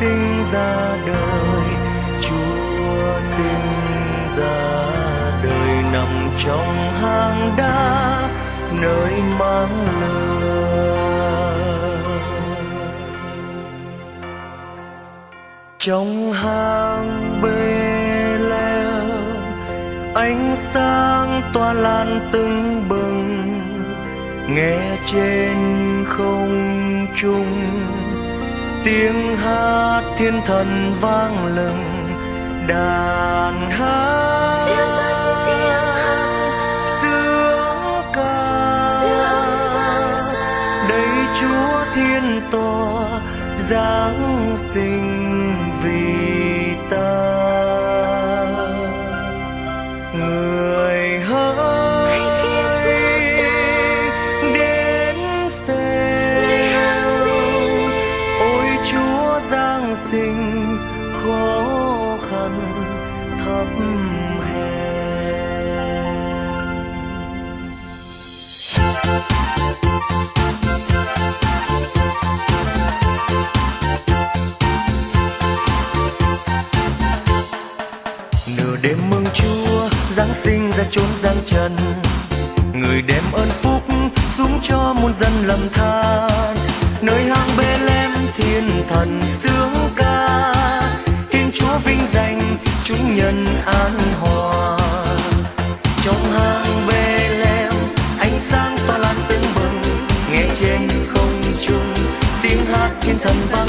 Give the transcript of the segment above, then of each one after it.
sinh ra đời, chúa sinh ra đời nằm trong hang đá nơi mang lửa trong hang bê leo ánh sáng tỏa lan từng bừng, nghe trên không trung tiếng hát thiên thần vang lừng đàn hát siêu dân tiếng hát sướng ca sướng vang xa. Đây chúa thiên tòa giáng sinh vì giáng sinh khó khăn thấp hèn. Nửa đêm mừng chúa, giáng sinh ra chốn giang trần. Người đem ơn phúc xuống cho muôn dân lầm than. Nơi hang bê thần sướng ca. Thiên chúa vinh danh, chúng nhân an hòa. Trong hang bê lem ánh sáng tỏa lan tưng bừng. Nghe trên không trung, tiếng hát thiên thần vang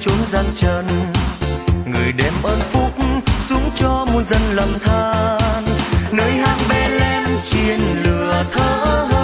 chốn gian trần người đem ơn phúc xuống cho muôn dân lầm than. Nơi hang bê lem chiên lửa thở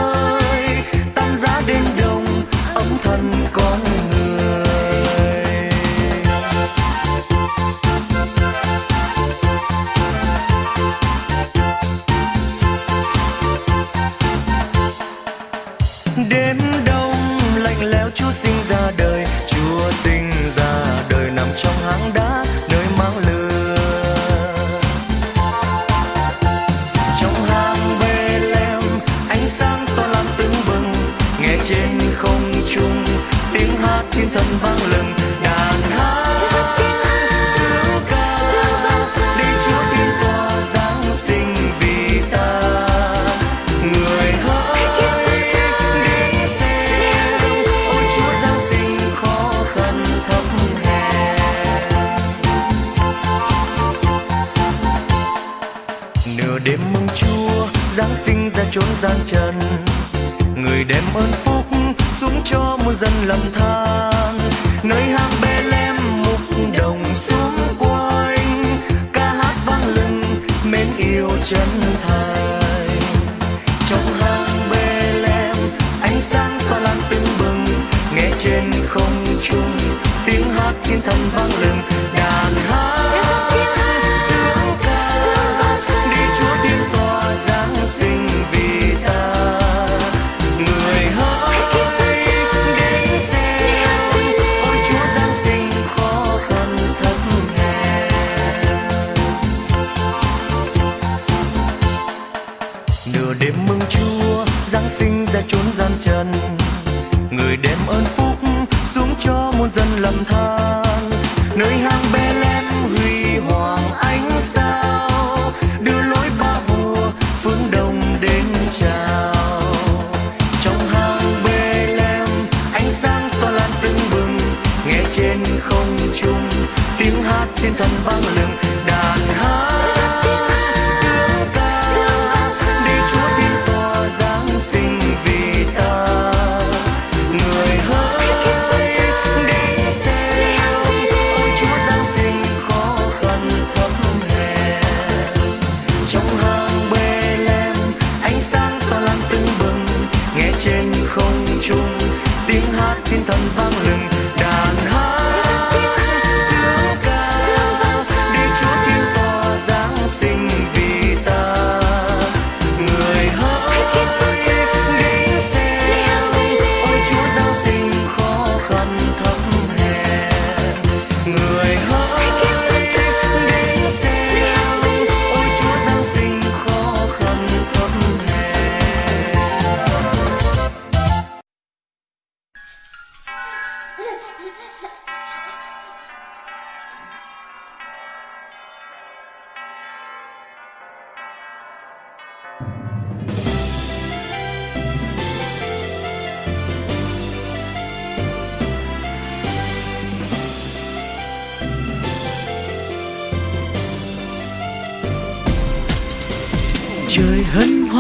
gian trần người đem ơn phúc xuống cho muôn dân lầm than. Nơi hang bê lem mục đồng xuống quanh. Ca hát vang lừng, mến yêu chân thành. Trong hang bê lem, ánh sáng pha lan tưng bừng. Nghe trên không trung, tiếng hát thiên thần vang lừng. Đêm mừng chúa, giáng sinh ra chốn gian trần. Người đem ơn phúc xuống cho muôn dân lầm than. Nơi hang bê lên huy hoàng ánh sao, đưa lối ba vua phương đông đến chào. Trong hang bê lem ánh sáng tỏa lan tưng bừng, nghe trên không trung tiếng hát thiên thần vang lừng, đàn hát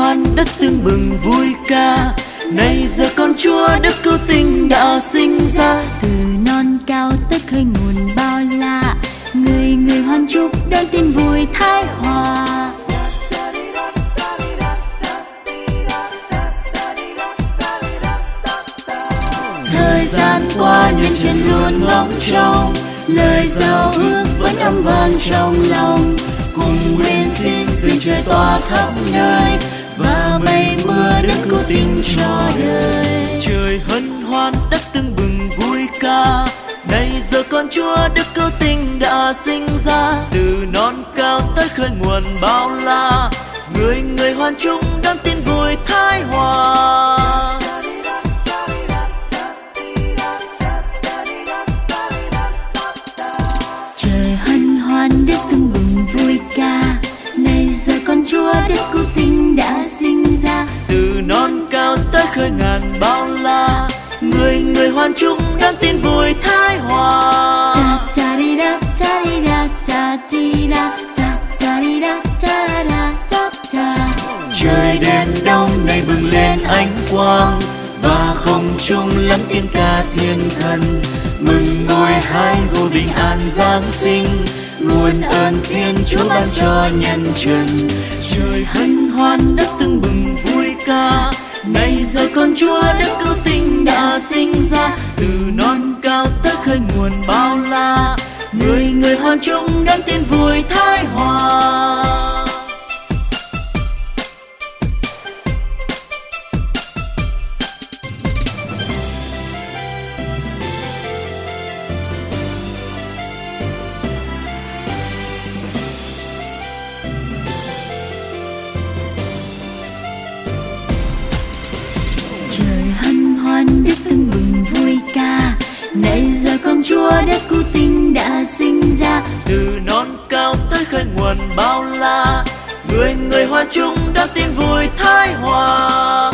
hoan đất tương bừng vui ca. Nay giờ con chúa đức cứu tinh đã sinh ra. Từ non cao tới khơi nguồn bao la. Người người hoan chúc đón tin vui thái hòa. Thời gian qua nhân trên luôn ngóng trông lời giao ước vẫn âm vang trong lòng. Cùng nguyện xin xin trời tỏa khắp nơi mây mưa đức cứu tình cho đời. Trời hân hoan đất tương bừng vui ca. Nay giờ con chúa đức cứu tinh đã sinh ra. Từ non cao tới khơi nguồn bao la. Người người hoan chung đón tin vui thái hòa khơi ngàn bao la. Người người hoan chung đón tin vui thái hòa. Trời đêm đông nay bừng lên ánh quang và không trung lắng tiếng ca thiên thần. Mừng ngôi hai vô bình an giáng sinh nguồn ơn thiên chúa ban cho nhân trần. Trời hân hoan đất tưng bừng vui ca Nay giờ con chúa đất cứu tinh đã sinh ra, từ non cao tới khơi nguồn bao la. Người người hoan chung đón tin vui thái hòa. Chung đón tin vui thái hòa.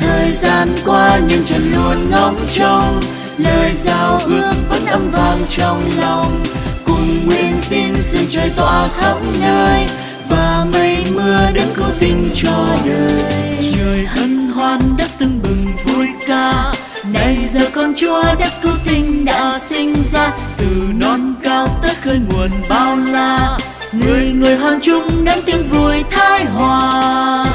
Thời gian qua nhưng trần luôn ngóng trông, lời giao ước vẫn âm vang trong lòng. Cùng nguyện xin sự trời tỏa khắp nơi, và mây mưa đứng cứu tình cho đời. Trời hân hoan đất tưng bừng vui ca, nay giờ con chúa đất nơi nguồn bao la. Người người hoan chung đón tiếng vui thái hòa.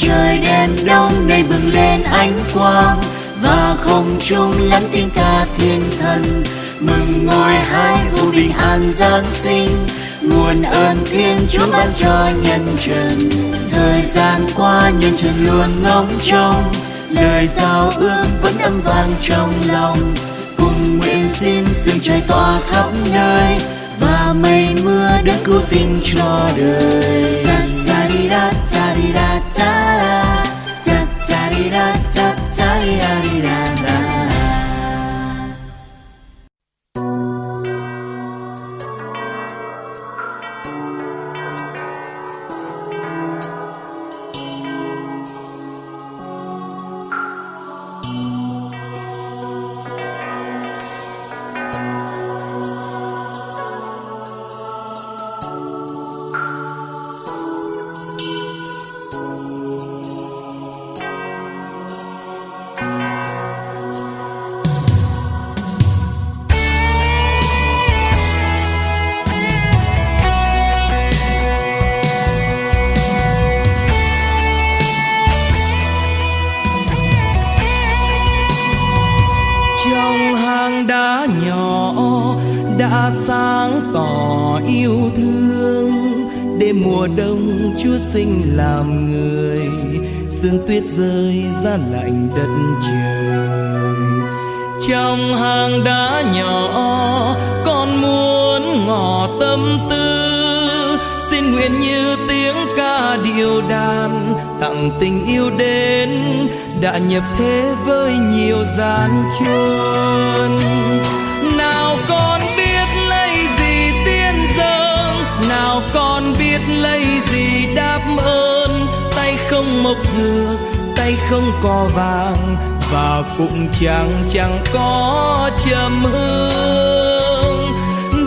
Trời đêm đông nay bừng lên ánh quang, và không trung lắng tiếng ca thiên thần. Mừng ngôi hai vô bình an giáng sinh nguồn ơn thiên chúa ban cho nhân trần. Thời gian qua nhân trần luôn ngóng trông lời giao ước vẫn âm vang trong lòng. Cùng nguyện xin sương trời tỏa khắp nơi. Và mây mưa đất cứu tình cho đời. Ra đi, ra ra, đi ra ra. Chúa sinh làm người, sương tuyết rơi ra lạnh đất trời. Trong hang đá nhỏ, con muốn ngỏ tâm tư. Xin nguyện như tiếng ca điệu đàn, tặng tình yêu đến, đã nhập thế với nhiều gian truân không mộc dừa, tay không có vàng, và cũng chẳng chẳng có trầm hương.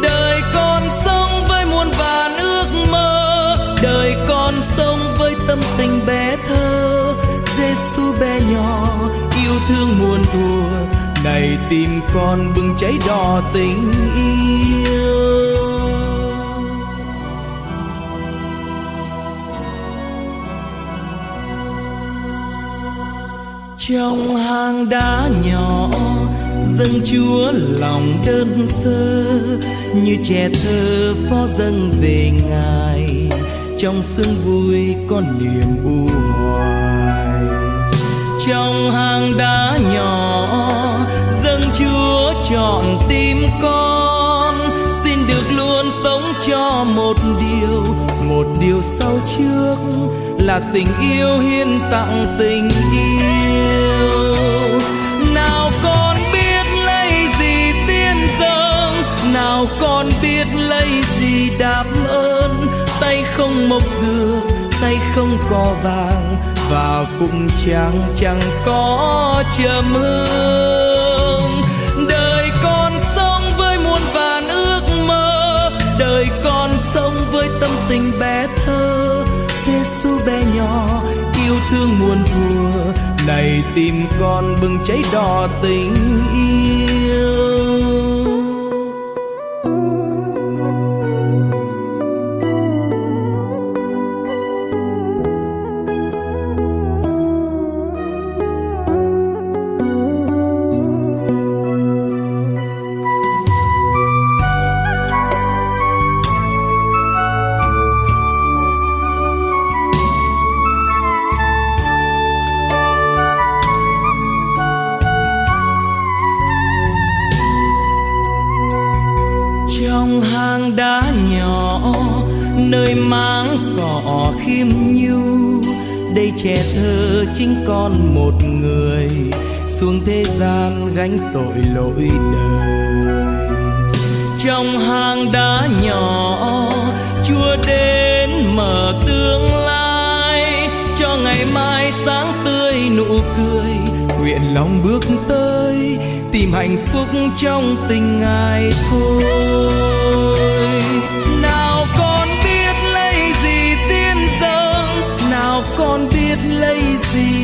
Đời con sống với muôn vàn ước mơ, đời con sống với tâm tình bé thơ. Giêsu bé nhỏ, yêu thương muôn thuở, này tim con bừng cháy đỏ tình yêu. Trong hang đá nhỏ dâng chúa lòng đơn sơ. Như trẻ thơ phó dâng về ngài, trong sương vui có niềm u hoài. Trong hang đá nhỏ dâng chúa chọn tim con. Xin được luôn sống cho một điều một điều sau trước là tình yêu hiến tặng tình yêu. Nào con biết lấy gì tiên dâng nào con biết lấy gì đáp ơn. Tay không mộc dừa, tay không cò vàng và cũng chẳng chẳng có trầm hương. Đời con sống với muôn vàn ước mơ đời con sống với tâm tình bé thơ. Giêsu bé nhỏ, yêu thương muôn thuở, này tim con bừng cháy đỏ tình yêu. Người mang cỏ khiêm nhu, đây trẻ thơ chính con một người, xuống thế gian gánh tội lỗi đời. Trong hang đá nhỏ, chúa đến mở tương lai, cho ngày mai sáng tươi nụ cười, nguyện lòng bước tới, tìm hạnh phúc trong tình ngài thôi.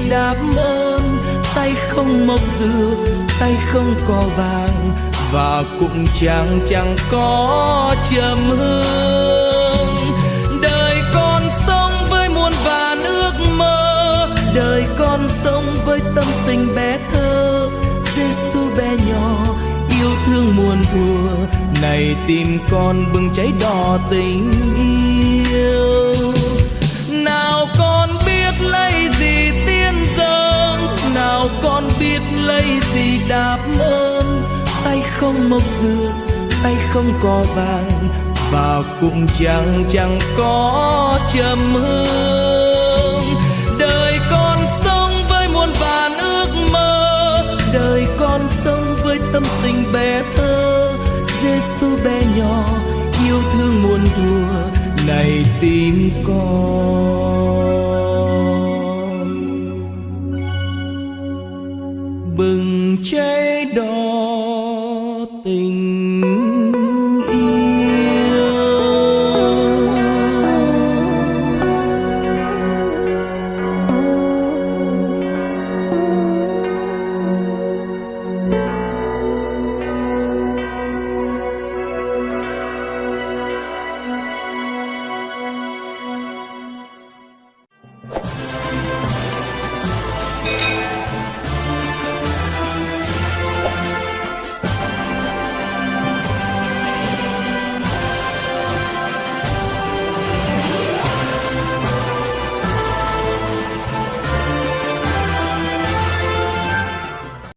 Đáp ơn. Tay không mộc dừa, tay không cò vàng, và cũng chẳng chẳng có trầm hương. Đời con sống với muôn vàn ước mơ, đời con sống với tâm tình bé thơ. Giêsu bé nhỏ, yêu thương muôn thuở, này tim con bừng cháy đỏ tình yêu. Nào con biết lấy gì? Con biết lấy gì đáp ơn. Tay không mộc dược, tay không cò vàng và cũng chẳng chẳng có trầm hương. Đời con sống với muôn vàn ước mơ, đời con sống với tâm tình bé thơ. Giêsu bé nhỏ, yêu thương muôn thuở, này tim con.